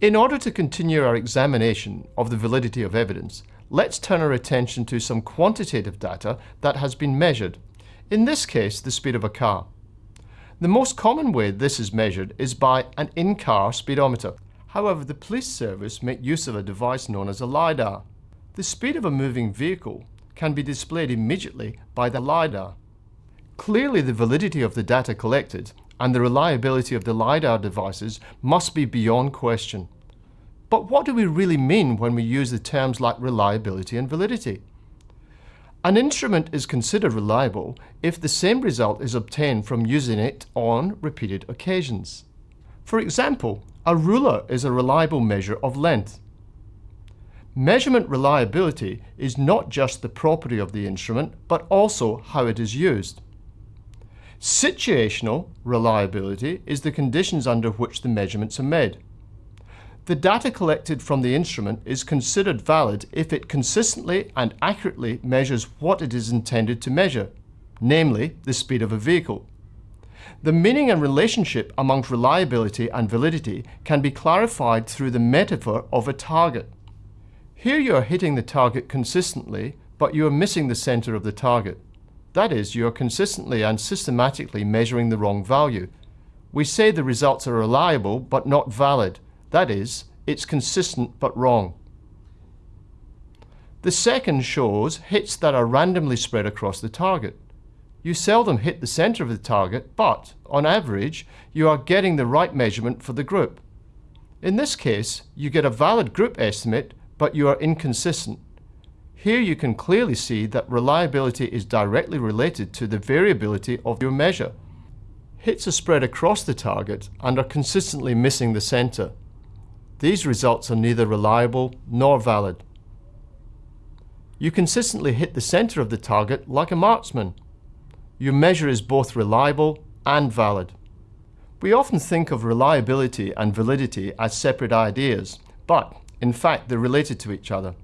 In order to continue our examination of the validity of evidence, let's turn our attention to some quantitative data that has been measured, in this case the speed of a car. The most common way this is measured is by an in-car speedometer. However, the police service make use of a device known as a LiDAR. The speed of a moving vehicle can be displayed immediately by the LiDAR. Clearly the validity of the data collected and the reliability of the LiDAR devices must be beyond question. But what do we really mean when we use the terms like reliability and validity? An instrument is considered reliable if the same result is obtained from using it on repeated occasions. For example, a ruler is a reliable measure of length. Measurement reliability is not just the property of the instrument, but also how it is used. Situational reliability is the conditions under which the measurements are made. The data collected from the instrument is considered valid if it consistently and accurately measures what it is intended to measure, namely the speed of a vehicle. The meaning and relationship amongst reliability and validity can be clarified through the metaphor of a target. Here you are hitting the target consistently, but you are missing the center of the target. That is, you are consistently and systematically measuring the wrong value. We say the results are reliable but not valid. That is, it's consistent but wrong. The second shows hits that are randomly spread across the target. You seldom hit the center of the target, but, on average, you are getting the right measurement for the group. In this case, you get a valid group estimate, but you are inconsistent. Here you can clearly see that reliability is directly related to the variability of your measure. Hits are spread across the target and are consistently missing the center. These results are neither reliable nor valid. You consistently hit the center of the target like a marksman. Your measure is both reliable and valid. We often think of reliability and validity as separate ideas, but in fact they're related to each other.